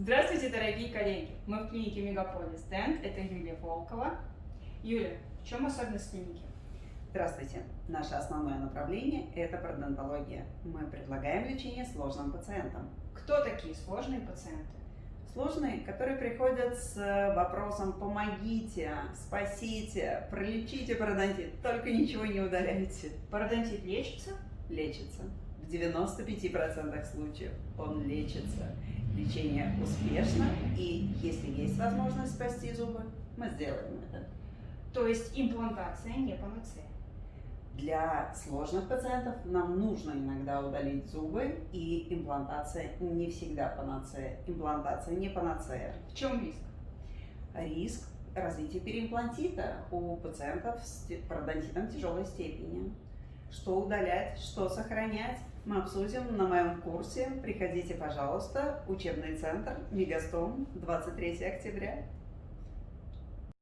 Здравствуйте, дорогие коллеги! Мы в клинике Мегаполис Дент. Это Юлия Волкова. Юля, в чем особенность клиники? Здравствуйте! Наше основное направление – это пародонтология. Мы предлагаем лечение сложным пациентам. Кто такие сложные пациенты? Сложные, которые приходят с вопросом «помогите», «спасите», «пролечите пародонтит», только ничего не удаляйте. Пародонтит лечится? Лечится. В 95% случаев он лечится. Лечение успешно, и если есть возможность спасти зубы, мы сделаем это. То есть имплантация не панацея? Для сложных пациентов нам нужно иногда удалить зубы, и имплантация не всегда панацея. Имплантация не панацея. В чем риск? Риск развития переимплантита у пациентов с пародонтитом тяжелой степени. Что удалять, что сохранять, мы обсудим на моем курсе. Приходите, пожалуйста, учебный центр Мегастом, 23 октября.